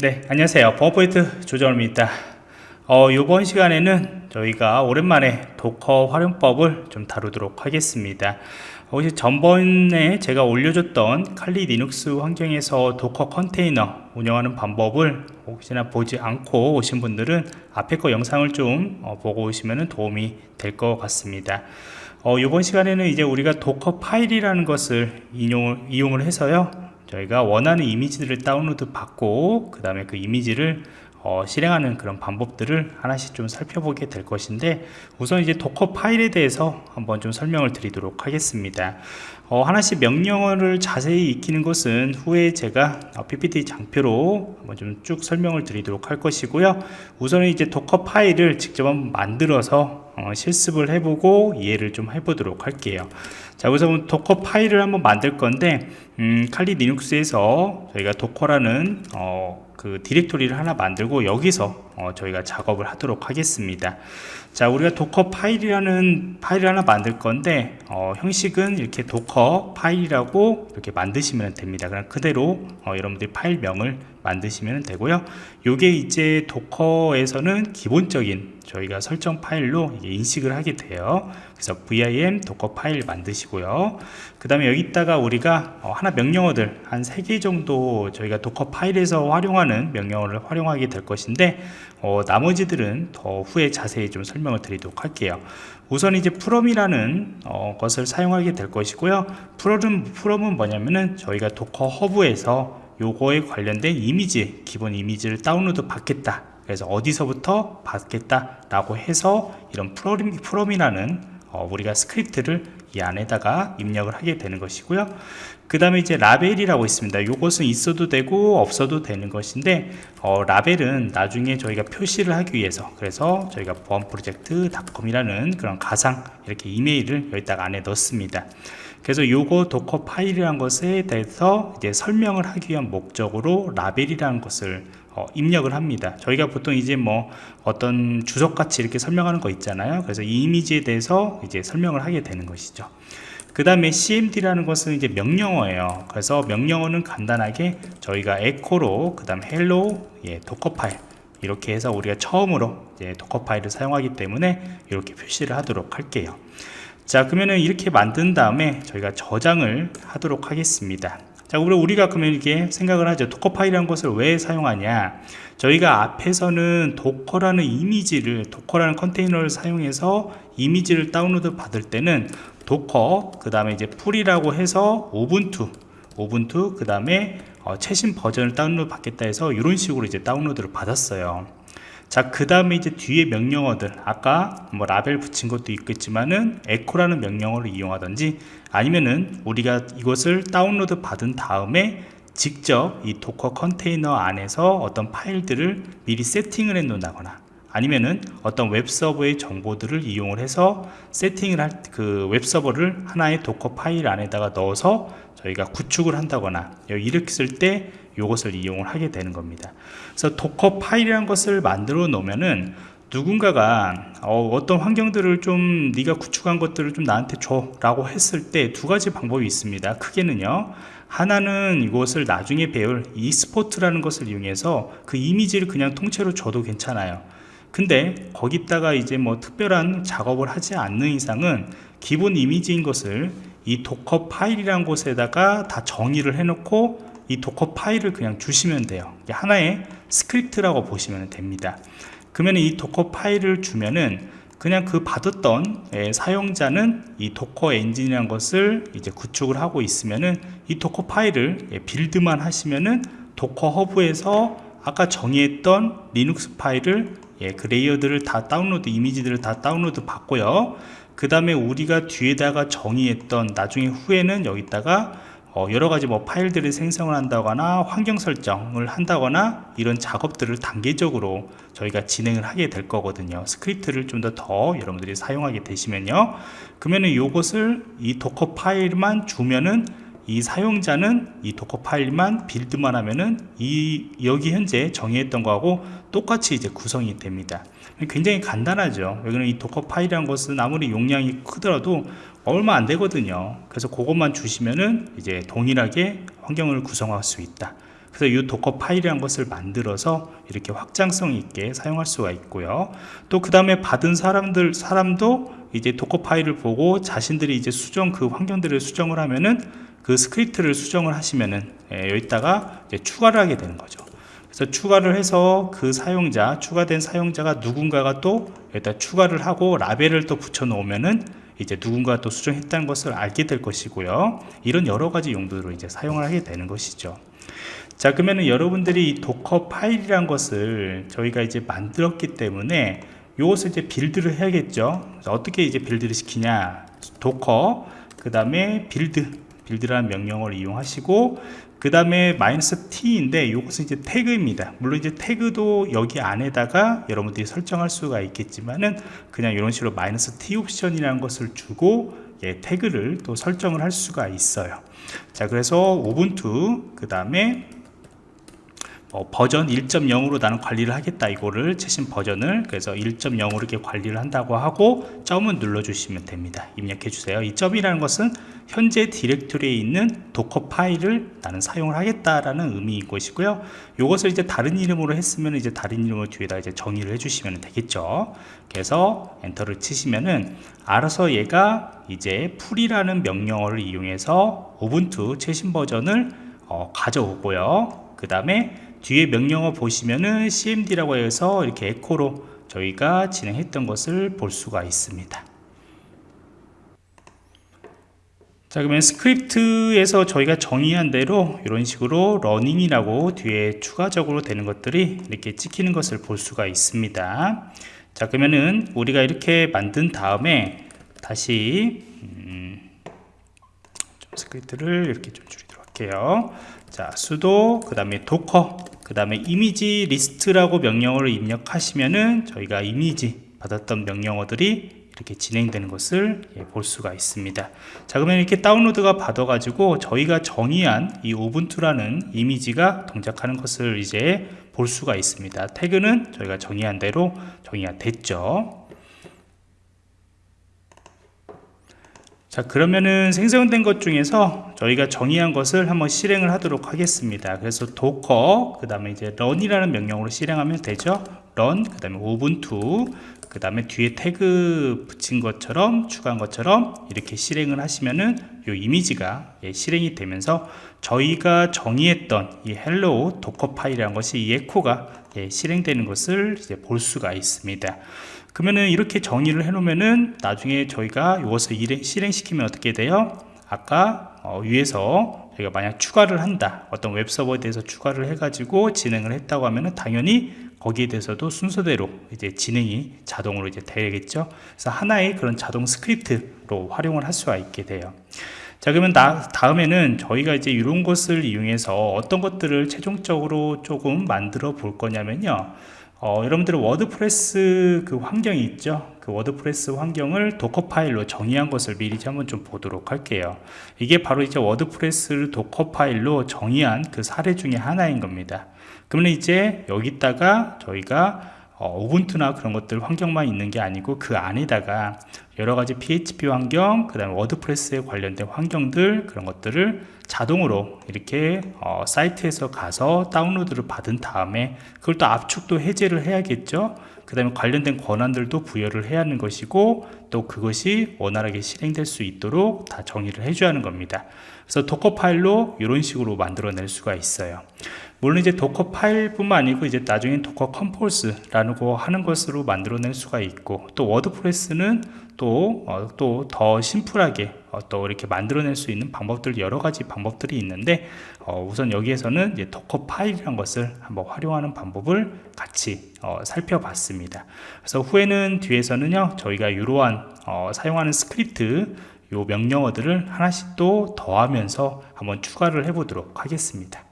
네 안녕하세요. 보안프로젝트 조정원입니다. 어, 이번 시간에는 저희가 오랜만에 Docker 활용법을 좀 다루도록 하겠습니다. 혹시 전번에 제가 올려줬던 Kali Linux 환경에서 Docker 컨테이너 운영하는 방법을 혹시나 보지 않고 오신 분들은 앞에 거 영상을 좀 어, 보고 오시면 도움이 될 것 같습니다. 어, 이번 시간에는 이제 우리가 Dockerfile이라는 것을 이용을, 이용을 해서요 저희가 원하는 이미지들을 다운로드 받고 그 다음에 그 이미지를 어, 실행하는 그런 방법들을 하나씩 좀 살펴보게 될 것인데 우선 이제 Dockerfile에 대해서 한번 좀 설명을 드리도록 하겠습니다. 어, 하나씩 명령어를 자세히 익히는 것은 후에 제가 어, ppt 장표로 한번 좀 쭉 설명을 드리도록 할 것이고요. 우선은 이제 Dockerfile을 직접 한번 만들어서 어, 실습을 해보고 이해를 좀 해보도록 할게요. 자 우선 Docker 파일을 한번 만들 건데 음, 칼리 리눅스에서 저희가 Docker라는 어, 그 디렉토리를 하나 만들고 여기서 어, 저희가 작업을 하도록 하겠습니다. 자 우리가 Docker 파일이라는 파일을 하나 만들 건데 어, 형식은 이렇게 Docker 파일이라고 이렇게 만드시면 됩니다. 그냥 그대로 어, 여러분들이 파일명을 만드시면 되고요. 요게 이제 Docker에서는 기본적인 저희가 설정 파일로 인식을 하게 돼요. 그래서 vim Docker 파일 만드시고요. 그 다음에 여기다가 우리가 어, 하나 명령어들 한세개 정도 저희가 Docker 파일에서 활용하는 명령어를 활용하게 될 것인데 어, 나머지들은 더 후에 자세히 좀 설명을 드리도록 할게요. 우선 이제 FROM이라는 어, 것을 사용하게 될 것이고요. FROM은, FROM은 뭐냐면은 저희가 Docker Hub에서 요거에 관련된 이미지 기본 이미지를 다운로드 받겠다. 그래서 어디서부터 받겠다 라고 해서 이런 FROM, FROM이라는 어, 우리가 스크립트를 이 안에다가 입력을 하게 되는 것이고요. 그 다음에 이제 라벨이라고 있습니다. 이것은 있어도 되고 없어도 되는 것인데 어, 라벨은 나중에 저희가 표시를 하기 위해서 그래서 저희가 보안 프로젝트 닷컴이라는 그런 가상 이렇게 이메일을 여기다가 안에 넣습니다. 그래서 요거 Docker 파일이라는 것에 대해서 이제 설명을 하기 위한 목적으로 라벨이라는 것을 어, 입력을 합니다. 저희가 보통 이제 뭐 어떤 주석같이 이렇게 설명하는 거 있잖아요. 그래서 이 이미지에 대해서 이제 설명을 하게 되는 것이죠. 그 다음에 cmd라는 것은 이제 명령어예요. 그래서 명령어는 간단하게 저희가 에코로 그 다음 hello 예, Docker 파일 이렇게 해서 우리가 처음으로 이제 Docker 파일을 사용하기 때문에 이렇게 표시를 하도록 할게요. 자 그러면은 이렇게 만든 다음에 저희가 저장을 하도록 하겠습니다 자 그럼 우리가 그러면 이렇게 생각을 하죠. Docker 파일이라는 것을 왜 사용하냐? 저희가 앞에서는 Docker라는 이미지를 Docker라는 컨테이너를 사용해서 이미지를 다운로드 받을 때는 Docker 그 다음에 이제 pull이라고 해서 Ubuntu Ubuntu 그 다음에 어, 최신 버전을 다운로드 받겠다 해서 이런 식으로 이제 다운로드를 받았어요 자, 그 다음에 이제 뒤에 명령어들, 아까 뭐 라벨 붙인 것도 있겠지만은 echo라는 명령어를 이용하든지 아니면은 우리가 이것을 다운로드 받은 다음에 직접 이 Docker 컨테이너 안에서 어떤 파일들을 미리 세팅을 해 놓는다거나 아니면은 어떤 웹서버의 정보들을 이용을 해서 세팅을 할 그 웹서버를 하나의 Docker 파일 안에다가 넣어서 저희가 구축을 한다거나 이렇게 쓸때 이것을 이용을 하게 되는 겁니다. 그래서 Docker 파일이라는 것을 만들어 놓으면은 누군가가 어, 떤 환경들을 좀 네가 구축한 것들을 좀 나한테 줘 라고 했을 때 두 가지 방법이 있습니다. 크게는요 하나는 이것을 나중에 배울 export라는 것을 이용해서 그 이미지를 그냥 통째로 줘도 괜찮아요. 근데 거기다가 이제 뭐 특별한 작업을 하지 않는 이상은 기본 이미지인 것을 이 Docker 파일이란 곳에다가 다 정의를 해놓고 이 Docker 파일을 그냥 주시면 돼요. 하나의 스크립트라고 보시면 됩니다. 그러면 이 Docker 파일을 주면은 그냥 그 받았던 예, 사용자는 이 Docker 엔진이라는 것을 이제 구축을 하고 있으면은 이 Docker 파일을 예, build만 하시면은 Docker Hub에서 아까 정의했던 리눅스 파일을 예, 그 layer들을 다 다운로드 이미지들을 다 다운로드 받고요. 그 다음에 우리가 뒤에다가 정의했던 나중에 후에는 여기다가 어, 여러 가지 뭐 파일들을 생성을 한다거나 환경 설정을 한다거나 이런 작업들을 단계적으로 저희가 진행을 하게 될 거거든요. 스크립트를 좀더더 여러분들이 사용하게 되시면요. 그러면은 이것을 이 Docker 파일만 주면은 이 사용자는 이 Docker 파일만 build만 하면은 이 여기 현재 정의했던 거하고 똑같이 이제 구성이 됩니다. 굉장히 간단하죠. 여기는 이 Docker 파일이라는 것은 아무리 용량이 크더라도 얼마 안 되거든요. 그래서 그것만 주시면은 이제 동일하게 환경을 구성할 수 있다. 그래서 이 Docker 파일이라는 것을 만들어서 이렇게 확장성 있게 사용할 수가 있고요. 또 그 다음에 받은 사람들 사람도 이제 Docker 파일을 보고 자신들이 이제 수정 그 환경들을 수정을 하면은 그 스크립트를 수정을 하시면은 예, 여기다가 이제 추가를 하게 되는 거죠. 그래서 추가를 해서 그 사용자 추가된 사용자가 누군가가 또 여기다 추가를 하고 라벨을 또 붙여 놓으면은 이제 누군가 또 수정했다는 것을 알게 될 것이고요. 이런 여러 가지 용도로 이제 사용을 하게 되는 것이죠. 자 그러면은 여러분들이 이 Docker 파일이란 것을 저희가 이제 만들었기 때문에 이것을 이제 build를 해야겠죠. 어떻게 이제 build를 시키냐? Docker 그 다음에 build build라는 명령어를 이용하시고 그 다음에 마이너스 t인데 이것은 이제 태그입니다. 물론 이제 태그도 여기 안에다가 여러분들이 설정할 수가 있겠지만은 그냥 이런 식으로 마이너스 t 옵션이라는 것을 주고 예, 태그를 또 설정을 할 수가 있어요. 자 그래서 Ubuntu 그 다음에 어, 버전 1.0으로 나는 관리를 하겠다. 이거를 최신 버전을. 그래서 1.0으로 이렇게 관리를 한다고 하고 점을 눌러 주시면 됩니다. 입력해 주세요. 이 점이라는 것은 현재 디렉토리에 있는 Docker 파일을 나는 사용을 하겠다라는 의미인 것이고요. 이것을 이제 다른 이름으로 했으면 이제 다른 이름을 뒤에다 이제 정의를 해 주시면 되겠죠. 그래서 엔터를 치시면은 알아서 얘가 이제 pull이라는 명령어를 이용해서 Ubuntu 최신 버전을 어, 가져오고요. 그 다음에 뒤에 명령어 보시면은 cmd라고 해서 이렇게 에코로 저희가 진행했던 것을 볼 수가 있습니다. 자 그러면 스크립트에서 저희가 정의한 대로 이런 식으로 running이라고 뒤에 추가적으로 되는 것들이 이렇게 찍히는 것을 볼 수가 있습니다. 자 그러면은 우리가 이렇게 만든 다음에 다시 음, 좀 스크립트를 이렇게 좀 줄이도록 할게요. 자 sudo 그 다음에 Docker 그 다음에 image list라고 명령어를 입력하시면은 저희가 이미지 받았던 명령어들이 이렇게 진행되는 것을 예, 볼 수가 있습니다. 자 그러면 이렇게 다운로드가 받아 가지고 저희가 정의한 이 Ubuntu라는 이미지가 동작하는 것을 이제 볼 수가 있습니다. 태그는 저희가 정의한 대로 정의가 됐죠 자 그러면은 생성된 것 중에서 저희가 정의한 것을 한번 실행을 하도록 하겠습니다. 그래서 Docker 그 다음에 이제 run이라는 명령으로 실행하면 되죠? run 그 다음에 Ubuntu 그 다음에 뒤에 태그 붙인 것처럼 추가한 것처럼 이렇게 실행을 하시면은 이 이미지가 예, 실행이 되면서 저희가 정의했던 이 Hello Docker 파일이라는 것이 이 에코가 예, 실행되는 것을 이제 볼 수가 있습니다 그러면은 이렇게 정의를 해 놓으면은 나중에 저희가 이것을 실행시키면 어떻게 돼요? 아까 어, 위에서 저희가 만약 추가를 한다. 어떤 웹서버에 대해서 추가를 해 가지고 진행을 했다고 하면은 당연히 거기에 대해서도 순서대로 이제 진행이 자동으로 이제 되겠죠? 그래서 하나의 그런 자동 스크립트로 활용을 할 수가 있게 돼요. 자 그러면 나, 다음에는 저희가 이제 이런 것을 이용해서 어떤 것들을 최종적으로 조금 만들어 볼 거냐면요 어, 여러분들은 WordPress 그 환경이 있죠? 그 WordPress 환경을 Docker 파일로 정의한 것을 미리 한번 좀 보도록 할게요. 이게 바로 이제 WordPress를 Docker 파일로 정의한 그 사례 중에 하나인 겁니다. 그러면 이제 여기다가 저희가 어, 우분투나 그런 것들 환경만 있는 게 아니고 그 안에다가 여러 가지 PHP 환경, 그 다음에 워드프레스에 관련된 환경들 그런 것들을 자동으로 이렇게 어, 사이트에서 가서 다운로드를 받은 다음에 그걸 또 압축도 해제를 해야겠죠. 그 다음에 관련된 권한들도 부여를 해야 하는 것이고 또 그것이 원활하게 실행될 수 있도록 다 정의를 해줘야 하는 겁니다. 그래서 Docker 파일로 이런 식으로 만들어낼 수가 있어요. 물론 이제 Docker 파일뿐만 아니고 이제 나중에 Docker Compose라는 거 하는 것으로 만들어낼 수가 있고 또 WordPress는 또 또더 어, 심플하게 어, 또 이렇게 만들어낼 수 있는 방법들 여러 가지 방법들이 있는데 어, 우선 여기에서는 이제 Docker 파일이라는 것을 한번 활용하는 방법을 같이 어, 살펴봤습니다. 그래서 후에는 뒤에서는요 저희가 이러한 어, 사용하는 스크립트 요 명령어들을 하나씩 또 더하면서 한번 추가를 해 보도록 하겠습니다.